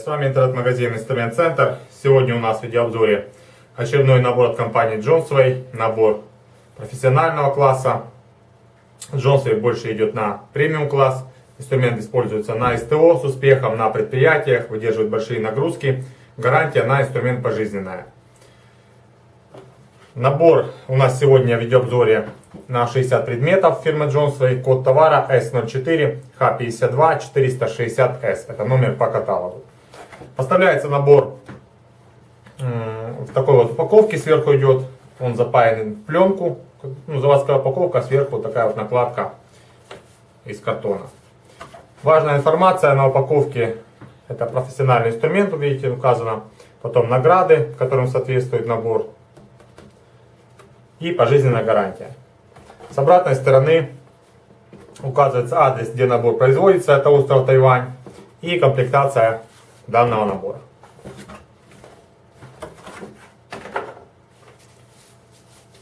С вами интернет-магазин Инструмент Центр. Сегодня у нас в видеообзоре очередной набор от компании Johnsway, набор профессионального класса. Johnsway больше идет на премиум класс. Инструмент используется на СТО с успехом, на предприятиях, выдерживает большие нагрузки. Гарантия на инструмент пожизненная. Набор у нас сегодня в видеообзоре на 60 предметов фирмы Johnsway. Код товара S04 H52 460S. Это номер по каталогу. Поставляется набор в такой вот упаковке. Сверху идет, он запаянный в пленку. Ну, заводская упаковка, сверху такая вот накладка из картона. Важная информация на упаковке. Это профессиональный инструмент, видите, указано. Потом награды, которым соответствует набор и пожизненная гарантия. С обратной стороны указывается адрес, где набор производится, это остров Тайвань, и комплектация данного набора.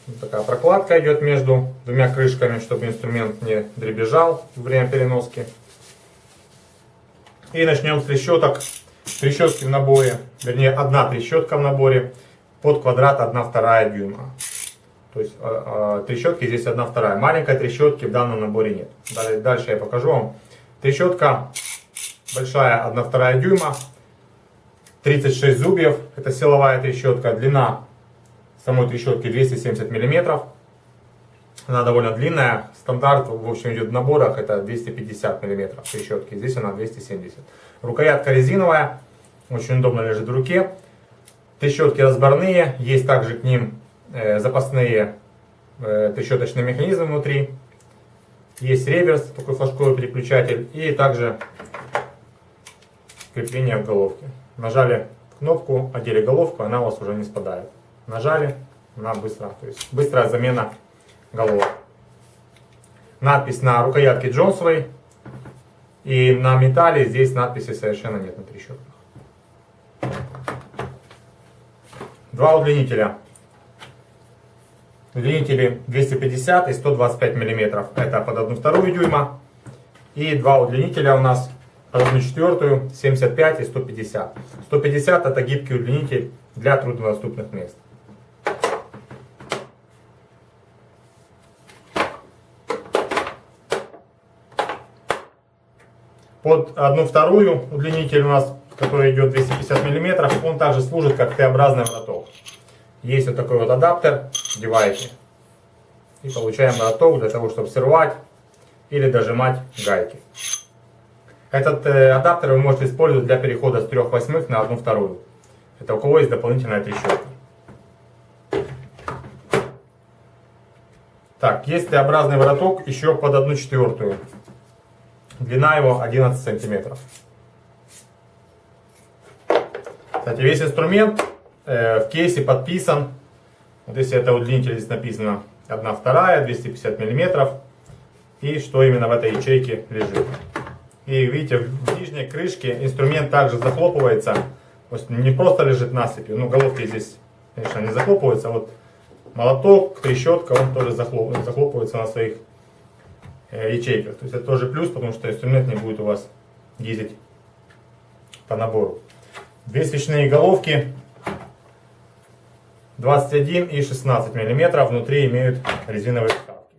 Вот такая прокладка идет между двумя крышками, чтобы инструмент не дребезжал во время переноски. И начнем с трещоток. Трещотки в наборе, вернее одна трещотка в наборе под квадрат 1,2 дюйма. То есть э, э, трещотки здесь одна вторая. Маленькой трещотки в данном наборе нет. Дальше я покажу вам. Трещотка большая 1 вторая дюйма. 36 зубьев. Это силовая трещотка. Длина самой трещотки 270 миллиметров. Она довольно длинная. Стандарт, в общем, идет в наборах, это 250 миллиметров трещотки. Здесь она 270. Рукоятка резиновая. Очень удобно лежит в руке. Трещотки разборные. Есть также к ним Э, запасные э, трещоточные механизмы внутри. Есть реверс, такой флажковый переключатель. И также крепление в головке. Нажали кнопку, одели головку, она у вас уже не спадает. Нажали, она быстро. То есть быстрая замена головок. Надпись на рукоятке Джонсовой. И на металле здесь надписи совершенно нет на трещотках. Два удлинителя Удлинители 250 и 125 мм. Это под 1 вторую дюйма. И два удлинителя у нас под 1 четвертую 75 и 150. 150 это гибкий удлинитель для труднодоступных мест. Под одну вторую удлинитель у нас, который идет 250 мм, он также служит как Т-образный вороток. Есть вот такой вот адаптер, одеваете. И получаем моток для того, чтобы срывать или дожимать гайки. Этот э, адаптер вы можете использовать для перехода с 3 восьмых на 1 вторую. Это у кого есть дополнительная трещотка. Так, есть Т-образный вороток еще под 1 четвертую. Длина его 11 сантиметров. Кстати, весь инструмент Э, в кейсе подписан. Вот если это удлинитель, здесь написано 1 вторая, 250 миллиметров. И что именно в этой ячейке лежит. И видите, в нижней крышке инструмент также захлопывается. То есть не просто лежит насыпью, ну головки здесь, конечно, не захлопываются. А вот молоток, трещотка, он тоже захлопывается на своих э, ячейках. То есть это тоже плюс, потому что инструмент не будет у вас ездить по набору. Две свечные головки 21 и 16 мм внутри имеют резиновые вставки.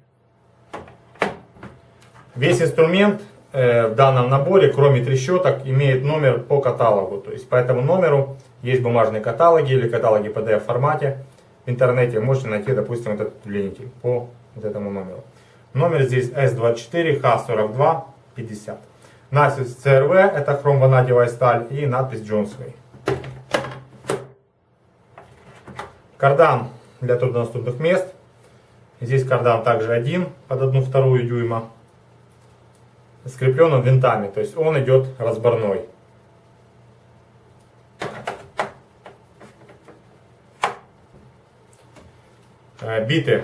Весь инструмент в данном наборе, кроме трещоток, имеет номер по каталогу. То есть по этому номеру есть бумажные каталоги или каталоги PDF формате. В интернете можете найти, допустим, этот удлинитель по вот этому номеру. Номер здесь S24H4250. Надпись CRV, это хромванадевая сталь и надпись Johnsway. Кардан для труднодоступных мест. Здесь кардан также один под одну вторую дюйма. Скреплен винтами, то есть он идет разборной. Э, биты.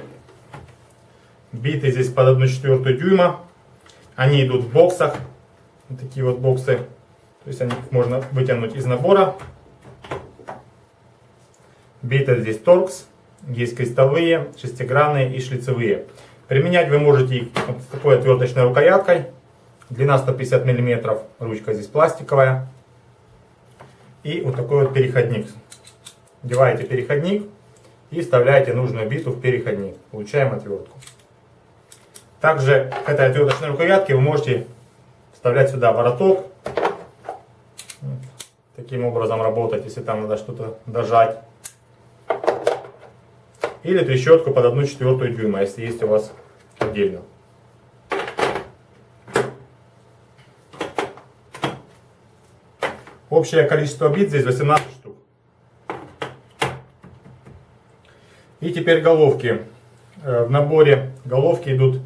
Биты здесь под 1 четвертую дюйма. Они идут в боксах. Вот такие вот боксы. То есть они можно вытянуть из набора Биты здесь торкс, есть крестовые, шестигранные и шлицевые. Применять вы можете вот с такой отверточной рукояткой. Длина 150 мм, ручка здесь пластиковая. и вот такой вот переходник. Вдеваете переходник и вставляете нужную биту в переходник. Получаем отвертку. Также к этой отверточной рукоятке вы можете вставлять сюда вороток. Таким образом работать, если там надо что-то дожать. Или трещотку под 1 четвертую дюйма, если есть у вас отдельно. Общее количество бит здесь 18 штук. И теперь головки. Э, в наборе головки идут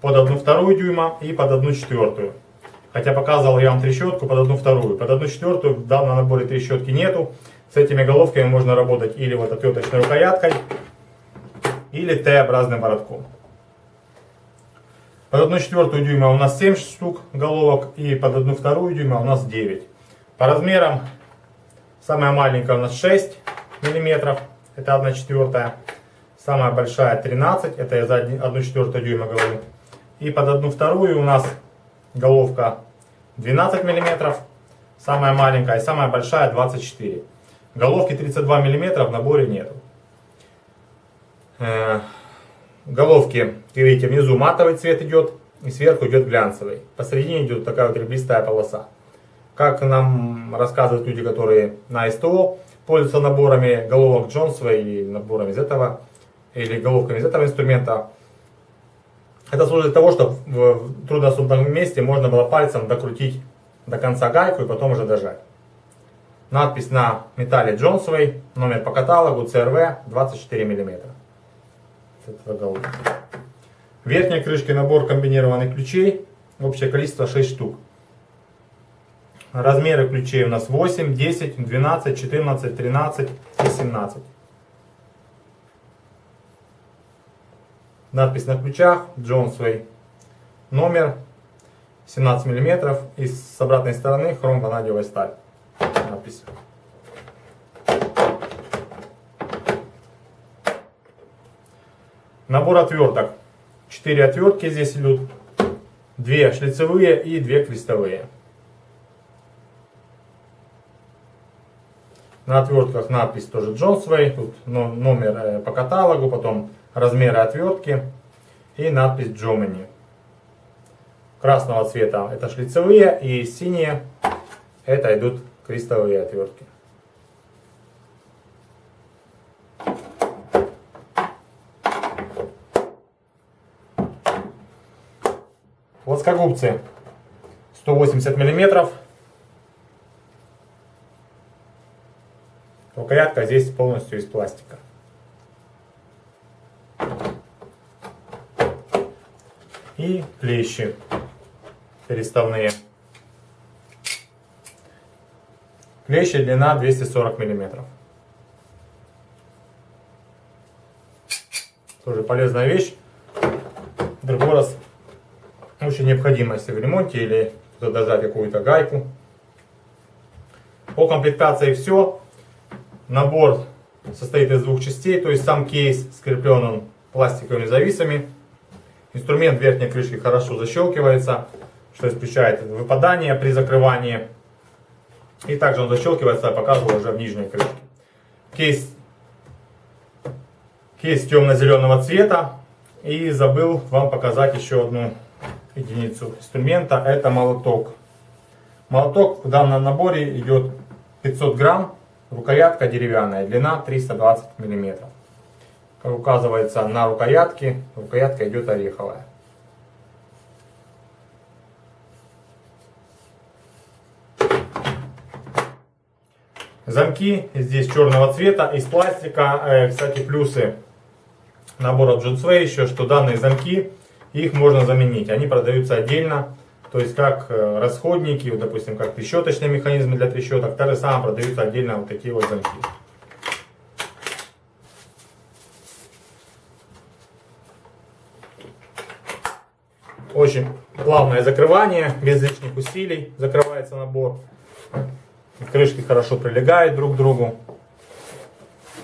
под 1 вторую дюйма и под 1 четвертую. Хотя показывал я вам трещотку под 1 вторую. Под 1 четвертую в данном наборе трещотки нету. С этими головками можно работать или вот отверточной рукояткой, или Т-образным воротком. Под 1 четвертую дюйма у нас 7 штук головок и под 1 вторую дюйма у нас 9. По размерам самая маленькая у нас 6 миллиметров, это 1 четвертая. Самая большая 13, это я за 1 четвертую дюйма говорю. И под 1 вторую у нас головка 12 миллиметров, самая маленькая, и самая большая 24. Головки 32 миллиметра в наборе нету. Э, головки, видите, внизу матовый цвет идет, и сверху идет глянцевый. Посередине идет такая вот ребристая полоса. Как нам рассказывают люди, которые на СТО пользуются наборами головок Джонсова или наборами из этого, или головками из этого инструмента, это служит для того, чтобы в труднодоступном месте можно было пальцем докрутить до конца гайку и потом уже дожать. Надпись на металле Джонсовой, номер по каталогу CRV 24 мм этого головки. В верхней крышке набор комбинированных ключей. Общее количество 6 штук. Размеры ключей у нас 8, 10, 12, 14, 13 и 17. Надпись на ключах Джонсвей. Номер 17 мм. И с обратной стороны хром-ванадиевая сталь. Надпись. Набор отверток. 4 отвертки здесь идут. 2 шлицевые и 2 крестовые. На отвертках надпись тоже Джонсвей. Тут номер э, по каталогу, потом размеры отвертки и надпись Germany. Красного цвета это шлицевые и синие это идут крестовые отвертки. Плоскогубцы 180 миллиметров. Рукоятка здесь полностью из пластика. И клещи переставные. Клещи длина 240 миллиметров. Тоже полезная вещь. Другой раз очень необходимо, если в ремонте или задержать какую-то гайку. По комплектации все. Набор состоит из двух частей, то есть сам кейс скреплен он пластиковыми зависами. Инструмент верхней крышки хорошо защелкивается, что исключает выпадание при закрывании. И также он защелкивается, я показывал уже в нижней крышке. Кейс, кейс темно-зеленого цвета. И забыл вам показать еще одну единицу инструмента, это молоток. Молоток в данном наборе идет 500 грамм, рукоятка деревянная, длина 320 миллиметров. Как указывается на рукоятке, рукоятка идет ореховая. Замки здесь черного цвета, из пластика. Э, кстати, плюсы набора Джунсвей еще, что данные замки их можно заменить. Они продаются отдельно, то есть как э, расходники, вот, допустим, как трещоточные механизмы для трещоток, так же самое продаются отдельно вот такие вот замки. Очень плавное закрывание, без лишних усилий закрывается набор. Крышки хорошо прилегают друг к другу.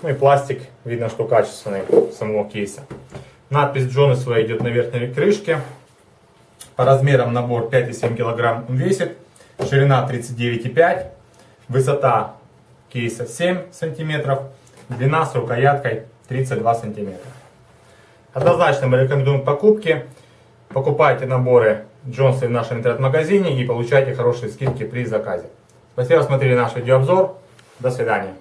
Ну и пластик, видно, что качественный самого кейса. Надпись Джонесова идет на верхней крышке. По размерам набор 5,7 кг весит. Ширина 39,5. Высота кейса 7 сантиметров, длина с рукояткой 32 сантиметра. Однозначно мы рекомендуем покупки. Покупайте наборы Джонсы в нашем интернет-магазине и получайте хорошие скидки при заказе. Спасибо, смотрели наш видеообзор. До свидания.